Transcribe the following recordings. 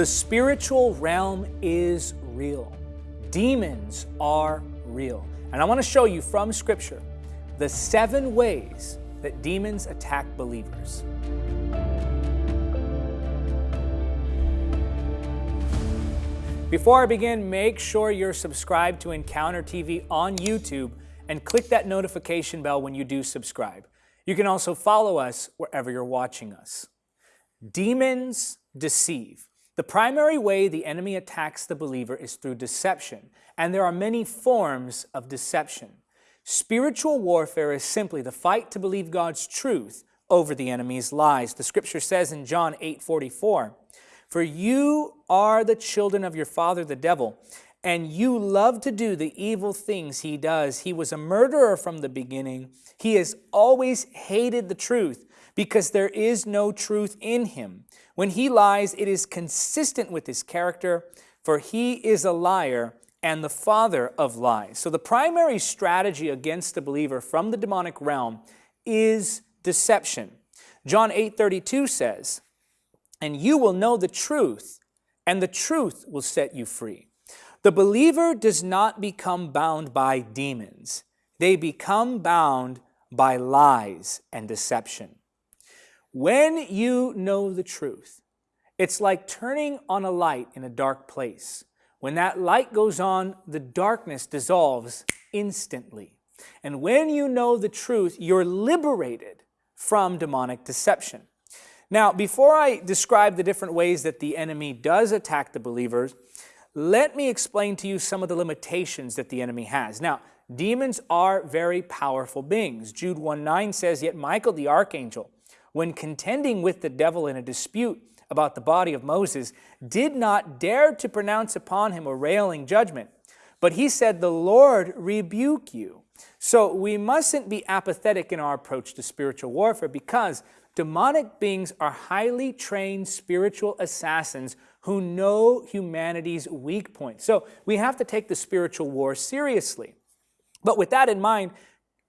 The spiritual realm is real. Demons are real. And I want to show you from Scripture the seven ways that demons attack believers. Before I begin, make sure you're subscribed to Encounter TV on YouTube and click that notification bell when you do subscribe. You can also follow us wherever you're watching us. Demons deceive. The primary way the enemy attacks the believer is through deception, and there are many forms of deception. Spiritual warfare is simply the fight to believe God's truth over the enemy's lies. The scripture says in John 8 44, For you are the children of your father the devil, and you love to do the evil things he does. He was a murderer from the beginning. He has always hated the truth because there is no truth in him. When he lies, it is consistent with his character, for he is a liar and the father of lies. So the primary strategy against the believer from the demonic realm is deception. John 8:32 says, "And you will know the truth, and the truth will set you free." The believer does not become bound by demons. They become bound by lies and deception. When you know the truth, it's like turning on a light in a dark place. When that light goes on, the darkness dissolves instantly. And when you know the truth, you're liberated from demonic deception. Now, before I describe the different ways that the enemy does attack the believers, let me explain to you some of the limitations that the enemy has. Now, demons are very powerful beings. Jude 1 9 says, Yet Michael the archangel, when contending with the devil in a dispute about the body of Moses, did not dare to pronounce upon him a railing judgment. But he said, The Lord rebuke you. So we mustn't be apathetic in our approach to spiritual warfare because demonic beings are highly trained spiritual assassins who know humanity's weak points. So we have to take the spiritual war seriously. But with that in mind,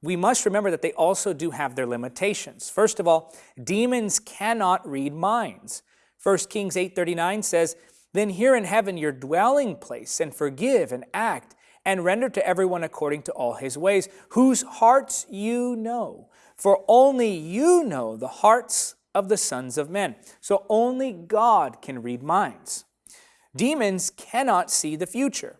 we must remember that they also do have their limitations. First of all, demons cannot read minds. 1 Kings 8.39 says, Then hear in heaven your dwelling place, and forgive and act, and render to everyone according to all his ways, whose hearts you know. For only you know the hearts of the sons of men. So only God can read minds. Demons cannot see the future.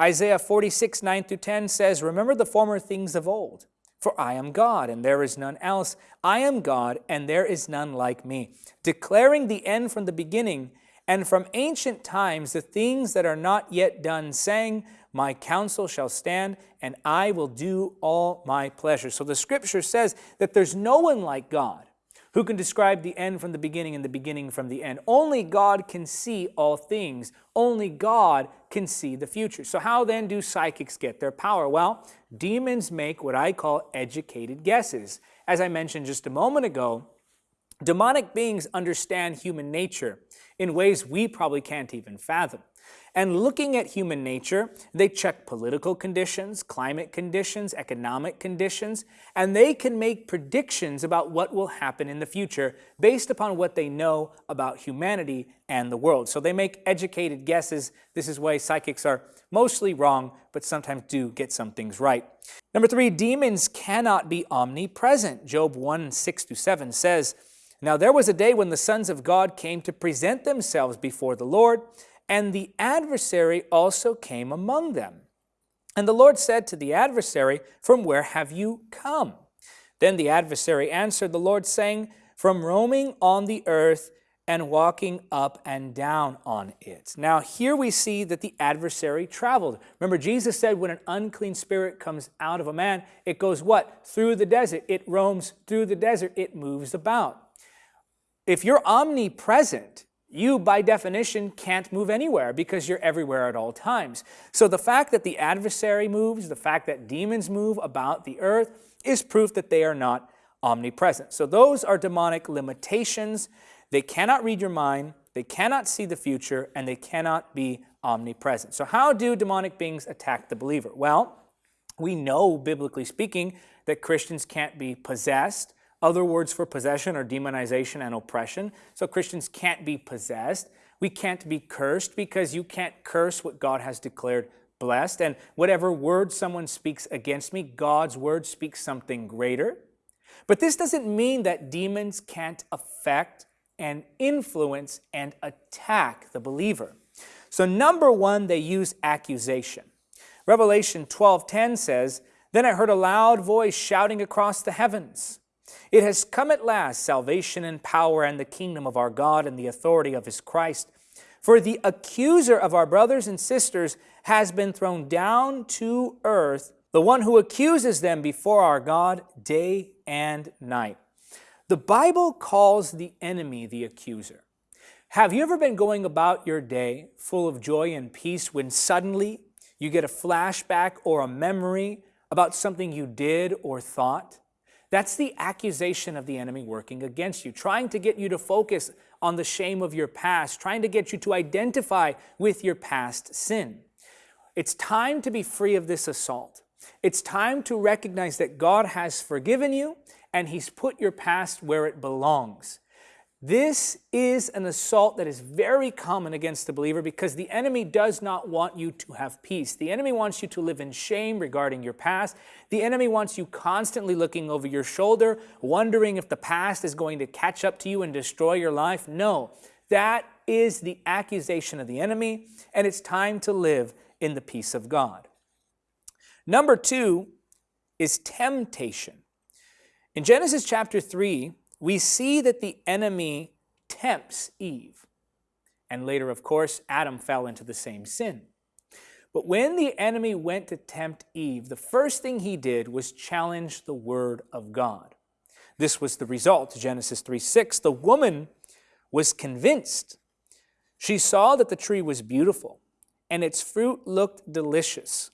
Isaiah 46, 9 through 10 says, Remember the former things of old for I am God, and there is none else. I am God, and there is none like me, declaring the end from the beginning, and from ancient times the things that are not yet done, saying, My counsel shall stand, and I will do all my pleasure. So the scripture says that there's no one like God who can describe the end from the beginning and the beginning from the end. Only God can see all things. Only God can see the future. So how then do psychics get their power? Well, demons make what I call educated guesses. As I mentioned just a moment ago, demonic beings understand human nature in ways we probably can't even fathom. And looking at human nature, they check political conditions, climate conditions, economic conditions, and they can make predictions about what will happen in the future based upon what they know about humanity and the world. So they make educated guesses. This is why psychics are mostly wrong, but sometimes do get some things right. Number three, demons cannot be omnipresent. Job 1, 6 to 7 says, Now there was a day when the sons of God came to present themselves before the Lord, and the adversary also came among them. And the Lord said to the adversary, From where have you come? Then the adversary answered the Lord, saying, From roaming on the earth and walking up and down on it. Now, here we see that the adversary traveled. Remember, Jesus said when an unclean spirit comes out of a man, it goes what? Through the desert. It roams through the desert. It moves about. If you're omnipresent, you, by definition, can't move anywhere because you're everywhere at all times. So the fact that the adversary moves, the fact that demons move about the earth, is proof that they are not omnipresent. So those are demonic limitations. They cannot read your mind, they cannot see the future, and they cannot be omnipresent. So how do demonic beings attack the believer? Well, we know, biblically speaking, that Christians can't be possessed, other words for possession are demonization and oppression. So Christians can't be possessed. We can't be cursed because you can't curse what God has declared blessed. And whatever word someone speaks against me, God's word speaks something greater. But this doesn't mean that demons can't affect and influence and attack the believer. So number one, they use accusation. Revelation 12:10 says, Then I heard a loud voice shouting across the heavens. It has come at last, salvation and power and the kingdom of our God and the authority of his Christ. For the accuser of our brothers and sisters has been thrown down to earth, the one who accuses them before our God day and night. The Bible calls the enemy the accuser. Have you ever been going about your day full of joy and peace when suddenly you get a flashback or a memory about something you did or thought? That's the accusation of the enemy working against you, trying to get you to focus on the shame of your past, trying to get you to identify with your past sin. It's time to be free of this assault. It's time to recognize that God has forgiven you and He's put your past where it belongs. This is an assault that is very common against the believer because the enemy does not want you to have peace. The enemy wants you to live in shame regarding your past. The enemy wants you constantly looking over your shoulder, wondering if the past is going to catch up to you and destroy your life. No, that is the accusation of the enemy, and it's time to live in the peace of God. Number two is temptation. In Genesis chapter 3, we see that the enemy tempts Eve. And later, of course, Adam fell into the same sin. But when the enemy went to tempt Eve, the first thing he did was challenge the word of God. This was the result, Genesis 3 6. The woman was convinced. She saw that the tree was beautiful and its fruit looked delicious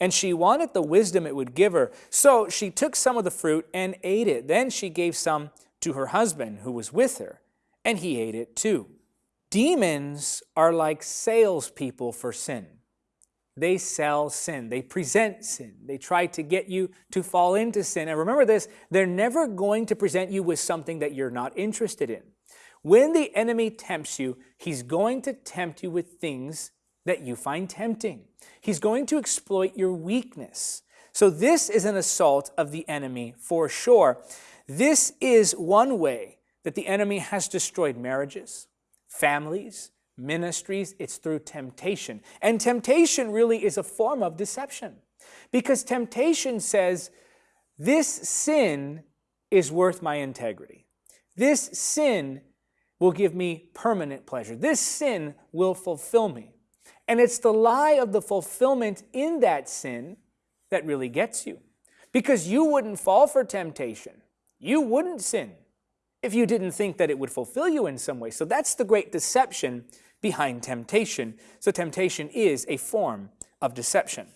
and she wanted the wisdom it would give her. So she took some of the fruit and ate it. Then she gave some to her husband who was with her, and he ate it too. Demons are like salespeople for sin. They sell sin. They present sin. They try to get you to fall into sin. And remember this, they're never going to present you with something that you're not interested in. When the enemy tempts you, he's going to tempt you with things that you find tempting. He's going to exploit your weakness. So this is an assault of the enemy for sure. This is one way that the enemy has destroyed marriages, families, ministries. It's through temptation. And temptation really is a form of deception because temptation says, this sin is worth my integrity. This sin will give me permanent pleasure. This sin will fulfill me. And it's the lie of the fulfillment in that sin that really gets you. Because you wouldn't fall for temptation you wouldn't sin if you didn't think that it would fulfill you in some way. So that's the great deception behind temptation. So temptation is a form of deception.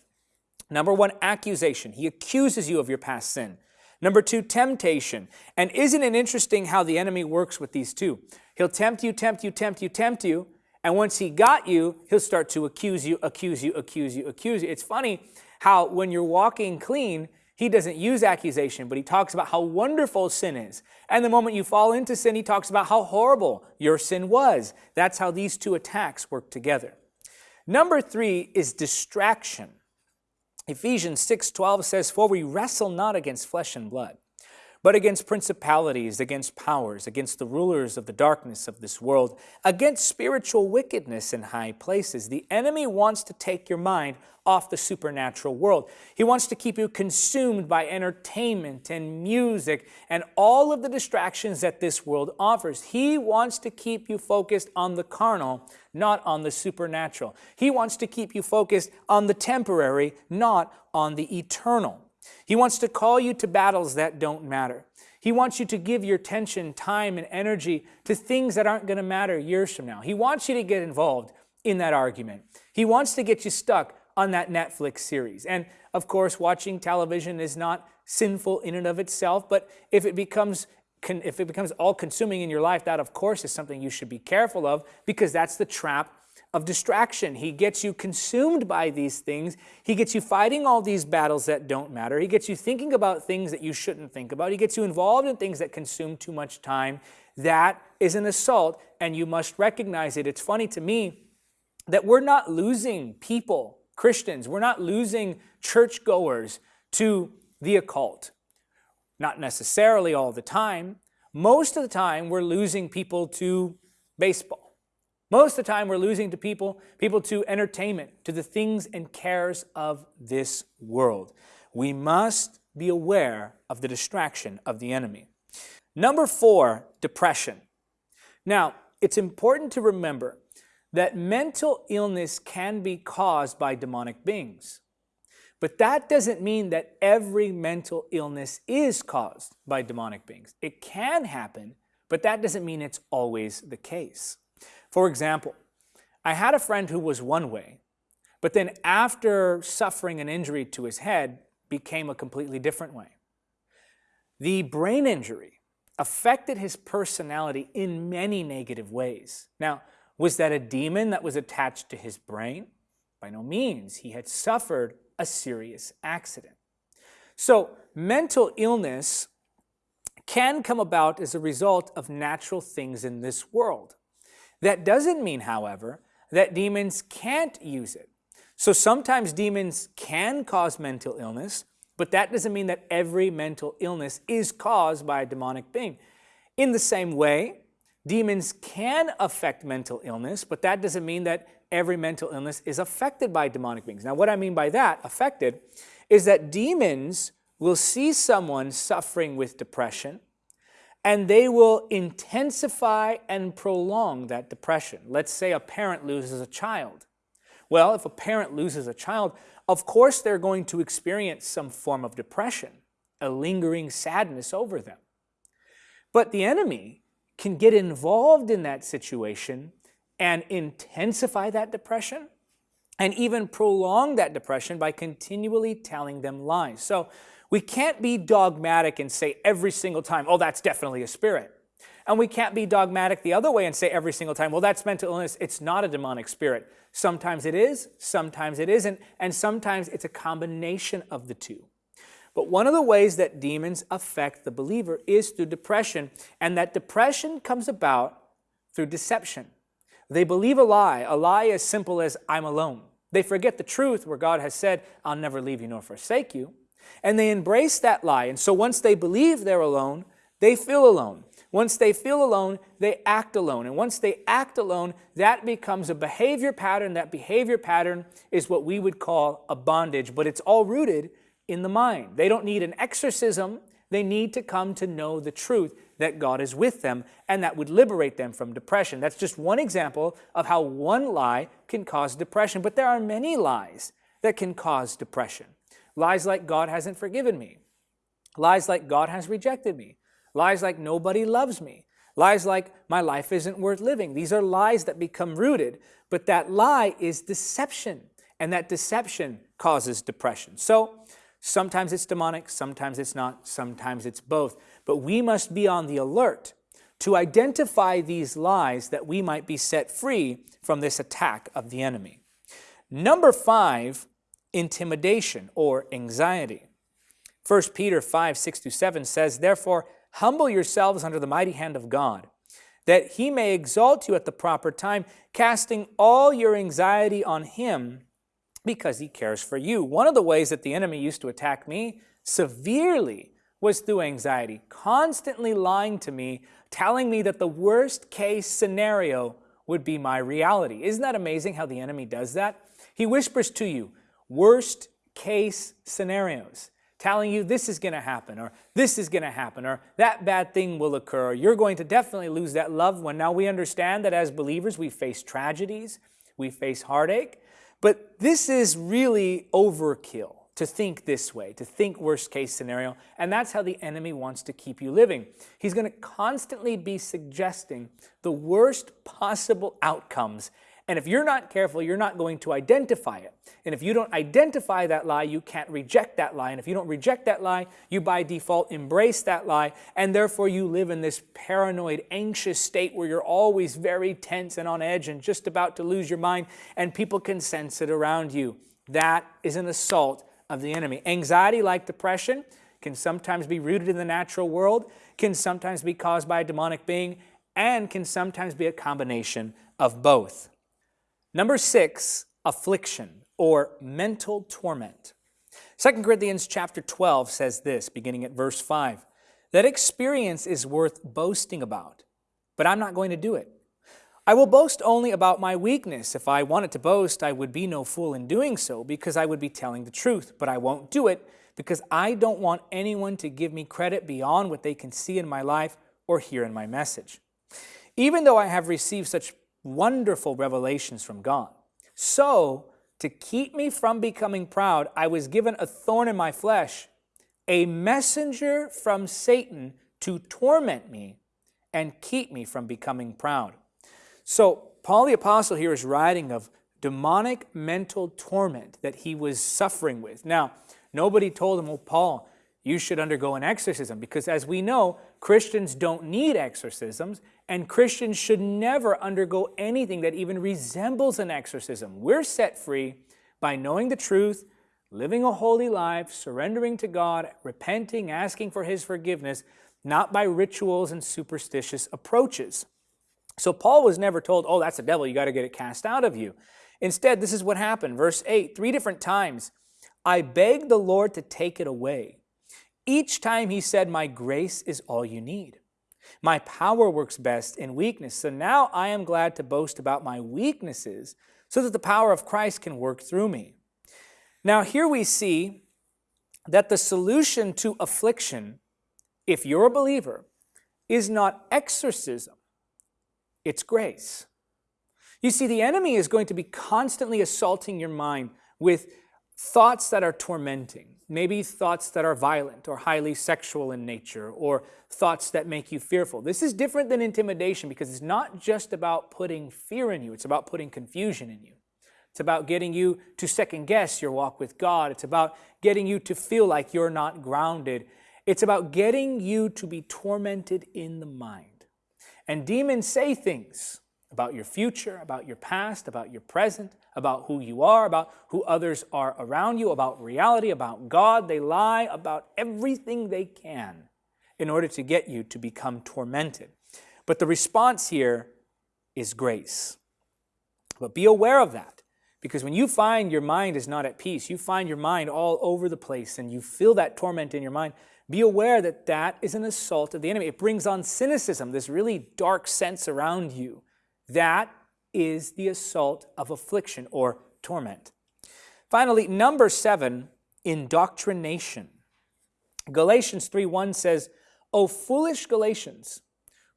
Number one, accusation. He accuses you of your past sin. Number two, temptation. And isn't it interesting how the enemy works with these two? He'll tempt you, tempt you, tempt you, tempt you, and once he got you, he'll start to accuse you, accuse you, accuse you, accuse you. It's funny how when you're walking clean, he doesn't use accusation, but he talks about how wonderful sin is. And the moment you fall into sin, he talks about how horrible your sin was. That's how these two attacks work together. Number three is distraction. Ephesians 6:12 says, For we wrestle not against flesh and blood, but against principalities, against powers, against the rulers of the darkness of this world, against spiritual wickedness in high places. The enemy wants to take your mind off the supernatural world. He wants to keep you consumed by entertainment and music and all of the distractions that this world offers. He wants to keep you focused on the carnal, not on the supernatural. He wants to keep you focused on the temporary, not on the eternal. He wants to call you to battles that don't matter. He wants you to give your attention, time, and energy to things that aren't going to matter years from now. He wants you to get involved in that argument. He wants to get you stuck on that Netflix series. And of course, watching television is not sinful in and of itself, but if it becomes if it becomes all consuming in your life, that of course is something you should be careful of because that's the trap of distraction. He gets you consumed by these things. He gets you fighting all these battles that don't matter. He gets you thinking about things that you shouldn't think about. He gets you involved in things that consume too much time. That is an assault, and you must recognize it. It's funny to me that we're not losing people, Christians, we're not losing churchgoers to the occult. Not necessarily all the time. Most of the time, we're losing people to baseball. Most of the time, we're losing to people, people to entertainment, to the things and cares of this world. We must be aware of the distraction of the enemy. Number four, depression. Now, it's important to remember that mental illness can be caused by demonic beings. But that doesn't mean that every mental illness is caused by demonic beings. It can happen, but that doesn't mean it's always the case. For example, I had a friend who was one way, but then after suffering an injury to his head, became a completely different way. The brain injury affected his personality in many negative ways. Now, was that a demon that was attached to his brain? By no means. He had suffered a serious accident. So mental illness can come about as a result of natural things in this world. That doesn't mean, however, that demons can't use it. So sometimes demons can cause mental illness, but that doesn't mean that every mental illness is caused by a demonic being. In the same way, demons can affect mental illness, but that doesn't mean that every mental illness is affected by demonic beings. Now, what I mean by that, affected, is that demons will see someone suffering with depression and they will intensify and prolong that depression. Let's say a parent loses a child. Well, if a parent loses a child, of course they're going to experience some form of depression, a lingering sadness over them. But the enemy can get involved in that situation and intensify that depression and even prolong that depression by continually telling them lies. So we can't be dogmatic and say every single time, oh, that's definitely a spirit. And we can't be dogmatic the other way and say every single time, well, that's mental illness. It's not a demonic spirit. Sometimes it is, sometimes it isn't, and sometimes it's a combination of the two. But one of the ways that demons affect the believer is through depression, and that depression comes about through deception. They believe a lie, a lie as simple as, I'm alone. They forget the truth where God has said, I'll never leave you nor forsake you. And they embrace that lie. And so once they believe they're alone, they feel alone. Once they feel alone, they act alone. And once they act alone, that becomes a behavior pattern. That behavior pattern is what we would call a bondage, but it's all rooted in the mind. They don't need an exorcism. They need to come to know the truth that God is with them and that would liberate them from depression. That's just one example of how one lie can cause depression. But there are many lies that can cause depression. Lies like God hasn't forgiven me. Lies like God has rejected me. Lies like nobody loves me. Lies like my life isn't worth living. These are lies that become rooted, but that lie is deception, and that deception causes depression. So sometimes it's demonic, sometimes it's not, sometimes it's both. But we must be on the alert to identify these lies that we might be set free from this attack of the enemy. Number five, intimidation or anxiety. 1 Peter 5, 6 to 7 says, Therefore, Humble yourselves under the mighty hand of God, that he may exalt you at the proper time, casting all your anxiety on him because he cares for you. One of the ways that the enemy used to attack me severely was through anxiety, constantly lying to me, telling me that the worst case scenario would be my reality. Isn't that amazing how the enemy does that? He whispers to you, worst case scenarios telling you this is going to happen or this is going to happen or that bad thing will occur. You're going to definitely lose that loved one. Now we understand that as believers we face tragedies, we face heartache, but this is really overkill to think this way, to think worst case scenario, and that's how the enemy wants to keep you living. He's going to constantly be suggesting the worst possible outcomes and if you're not careful, you're not going to identify it. And if you don't identify that lie, you can't reject that lie. And if you don't reject that lie, you by default embrace that lie. And therefore you live in this paranoid, anxious state where you're always very tense and on edge and just about to lose your mind. And people can sense it around you. That is an assault of the enemy. Anxiety, like depression, can sometimes be rooted in the natural world, can sometimes be caused by a demonic being, and can sometimes be a combination of both. Number six, affliction or mental torment. 2 Corinthians chapter 12 says this, beginning at verse 5, that experience is worth boasting about, but I'm not going to do it. I will boast only about my weakness. If I wanted to boast, I would be no fool in doing so, because I would be telling the truth, but I won't do it, because I don't want anyone to give me credit beyond what they can see in my life or hear in my message. Even though I have received such wonderful revelations from God, so to keep me from becoming proud, I was given a thorn in my flesh, a messenger from Satan to torment me and keep me from becoming proud. So, Paul the Apostle here is writing of demonic mental torment that he was suffering with. Now, nobody told him, well, Paul, you should undergo an exorcism because as we know, Christians don't need exorcisms and Christians should never undergo anything that even resembles an exorcism. We're set free by knowing the truth, living a holy life, surrendering to God, repenting, asking for His forgiveness, not by rituals and superstitious approaches. So Paul was never told, oh, that's the devil, you got to get it cast out of you. Instead, this is what happened. Verse 8, three different times, I begged the Lord to take it away. Each time he said, my grace is all you need. My power works best in weakness. So now I am glad to boast about my weaknesses so that the power of Christ can work through me. Now, here we see that the solution to affliction, if you're a believer, is not exorcism, it's grace. You see, the enemy is going to be constantly assaulting your mind with thoughts that are tormenting, maybe thoughts that are violent or highly sexual in nature, or thoughts that make you fearful. This is different than intimidation because it's not just about putting fear in you, it's about putting confusion in you. It's about getting you to second guess your walk with God. It's about getting you to feel like you're not grounded. It's about getting you to be tormented in the mind. And demons say things about your future, about your past, about your present, about who you are, about who others are around you, about reality, about God. They lie about everything they can in order to get you to become tormented. But the response here is grace. But be aware of that. Because when you find your mind is not at peace, you find your mind all over the place and you feel that torment in your mind, be aware that that is an assault of the enemy. It brings on cynicism, this really dark sense around you. That is the assault of affliction or torment. Finally, number seven, indoctrination. Galatians 3.1 says, O foolish Galatians,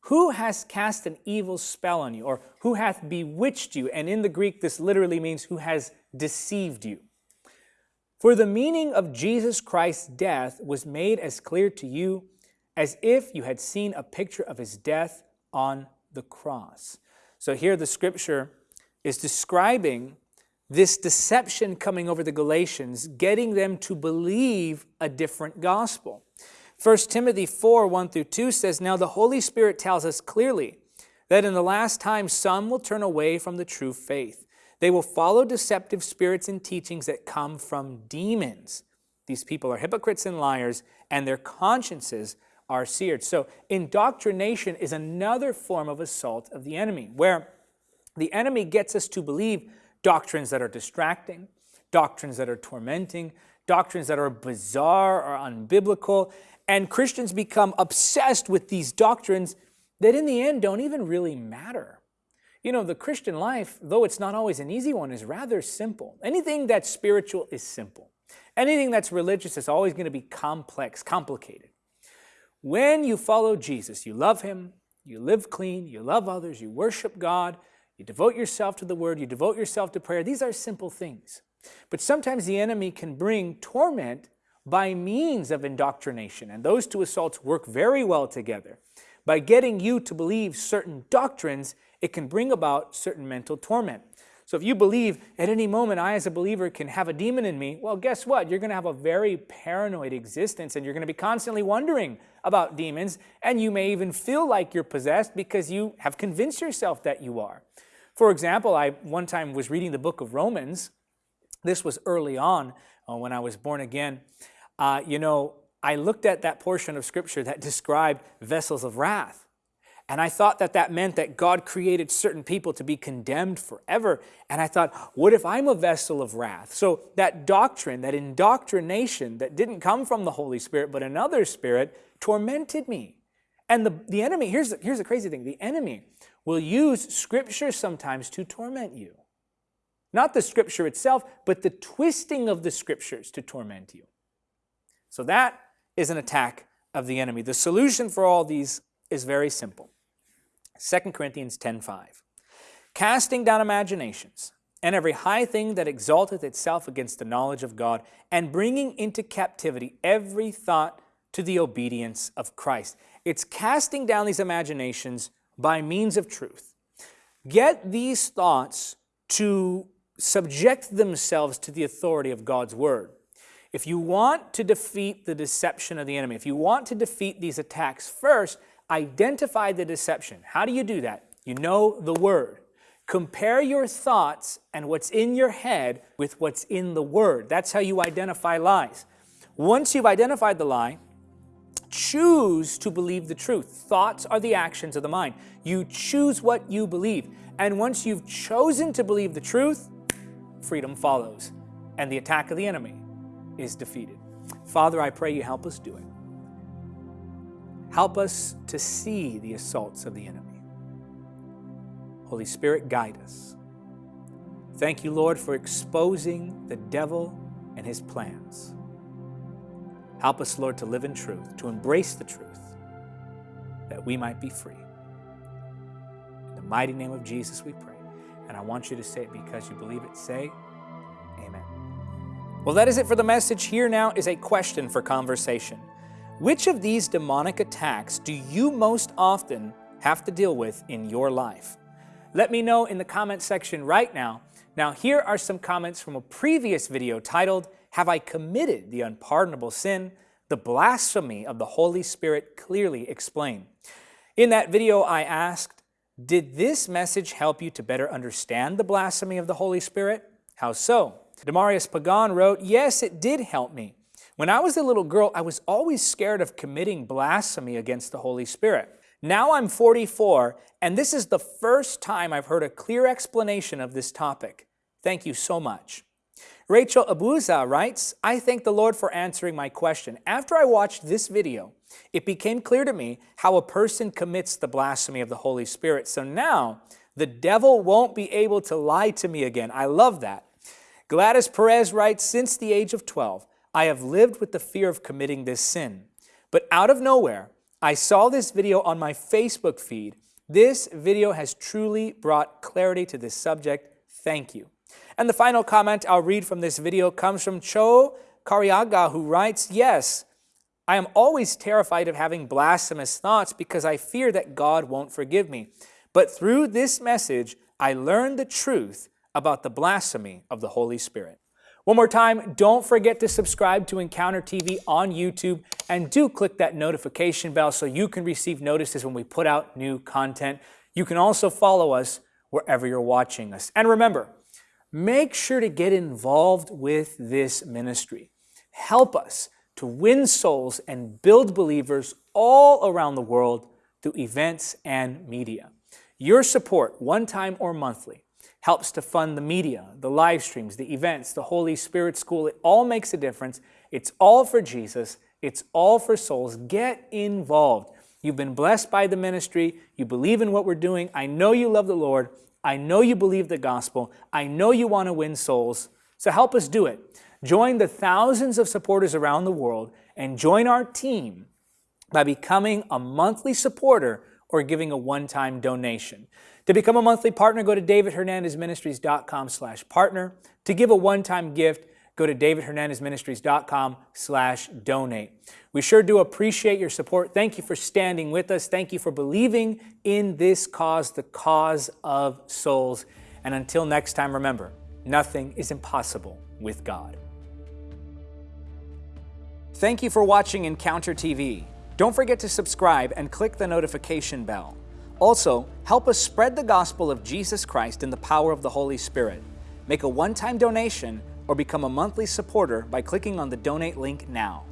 who has cast an evil spell on you, or who hath bewitched you? And in the Greek, this literally means who has deceived you. For the meaning of Jesus Christ's death was made as clear to you as if you had seen a picture of his death on the cross. So here the scripture is describing this deception coming over the Galatians, getting them to believe a different gospel. 1 Timothy 4, 1 through 2 says, Now the Holy Spirit tells us clearly that in the last time some will turn away from the true faith. They will follow deceptive spirits and teachings that come from demons. These people are hypocrites and liars, and their consciences are seared. So indoctrination is another form of assault of the enemy, where the enemy gets us to believe doctrines that are distracting, doctrines that are tormenting, doctrines that are bizarre or unbiblical, and Christians become obsessed with these doctrines that in the end don't even really matter. You know, the Christian life, though it's not always an easy one, is rather simple. Anything that's spiritual is simple. Anything that's religious is always going to be complex, complicated. When you follow Jesus, you love Him, you live clean, you love others, you worship God, you devote yourself to the Word, you devote yourself to prayer. These are simple things. But sometimes the enemy can bring torment by means of indoctrination, and those two assaults work very well together. By getting you to believe certain doctrines, it can bring about certain mental torment. So if you believe at any moment I as a believer can have a demon in me, well guess what? You're going to have a very paranoid existence and you're going to be constantly wondering about demons and you may even feel like you're possessed because you have convinced yourself that you are. For example, I one time was reading the book of Romans. This was early on uh, when I was born again. Uh, you know, I looked at that portion of scripture that described vessels of wrath And I thought that that meant that God created certain people to be condemned forever. And I thought, what if I'm a vessel of wrath? So that doctrine, that indoctrination that didn't come from the Holy Spirit, but another spirit, tormented me. And the, the enemy, here's the, here's the crazy thing the enemy will use scripture sometimes to torment you. Not the scripture itself, but the twisting of the scriptures to torment you. So that is an attack of the enemy. The solution for all these is very simple. 2 Corinthians 10.5 Casting down imaginations and every high thing that exalteth itself against the knowledge of God, and bringing into captivity every thought to the obedience of Christ. It's casting down these imaginations by means of truth. Get these thoughts to subject themselves to the authority of God's word. If you want to defeat the deception of the enemy, if you want to defeat these attacks, first identify the deception. How do you do that? You know the word. Compare your thoughts and what's in your head with what's in the word. That's how you identify lies. Once you've identified the lie, choose to believe the truth. Thoughts are the actions of the mind. You choose what you believe. And once you've chosen to believe the truth, freedom follows. And the attack of the enemy is defeated. Father, I pray you help us do it. Help us to see the assaults of the enemy. Holy Spirit, guide us. Thank you, Lord, for exposing the devil and his plans. Help us, Lord, to live in truth, to embrace the truth, that we might be free. In the mighty name of Jesus we pray. And I want you to say it because you believe it. Say, Amen. Well, that is it for the message. Here now is a question for conversation. Which of these demonic attacks do you most often have to deal with in your life? Let me know in the comment section right now. Now, here are some comments from a previous video titled, have I committed the unpardonable sin? The blasphemy of the Holy Spirit clearly explained. In that video, I asked, did this message help you to better understand the blasphemy of the Holy Spirit? How so? Demarius Pagan wrote, Yes, it did help me. When I was a little girl, I was always scared of committing blasphemy against the Holy Spirit. Now I'm 44, and this is the first time I've heard a clear explanation of this topic. Thank you so much. Rachel Abuza writes, I thank the Lord for answering my question. After I watched this video, it became clear to me how a person commits the blasphemy of the Holy Spirit. So now the devil won't be able to lie to me again. I love that. Gladys Perez writes, since the age of 12, I have lived with the fear of committing this sin. But out of nowhere, I saw this video on my Facebook feed. This video has truly brought clarity to this subject. Thank you. And the final comment I'll read from this video comes from Cho Kariaga, who writes, Yes, I am always terrified of having blasphemous thoughts because I fear that God won't forgive me. But through this message, I learned the truth about the blasphemy of the Holy Spirit. One more time, don't forget to subscribe to Encounter TV on YouTube and do click that notification bell so you can receive notices when we put out new content. You can also follow us wherever you're watching us. And remember, make sure to get involved with this ministry. Help us to win souls and build believers all around the world through events and media. Your support, one time or monthly, helps to fund the media, the live streams, the events, the Holy Spirit School. It all makes a difference. It's all for Jesus. It's all for souls. Get involved. You've been blessed by the ministry. You believe in what we're doing. I know you love the Lord. I know you believe the gospel. I know you want to win souls. So help us do it. Join the thousands of supporters around the world and join our team by becoming a monthly supporter or giving a one-time donation. To become a monthly partner, go to davidhernandezministries.com slash partner. To give a one-time gift, go to davidhernandezministries.com slash donate. We sure do appreciate your support. Thank you for standing with us. Thank you for believing in this cause, the cause of souls. And until next time, remember, nothing is impossible with God. Thank you for watching Encounter TV. Don't forget to subscribe and click the notification bell. Also, help us spread the gospel of Jesus Christ in the power of the Holy Spirit. Make a one-time donation or become a monthly supporter by clicking on the donate link now.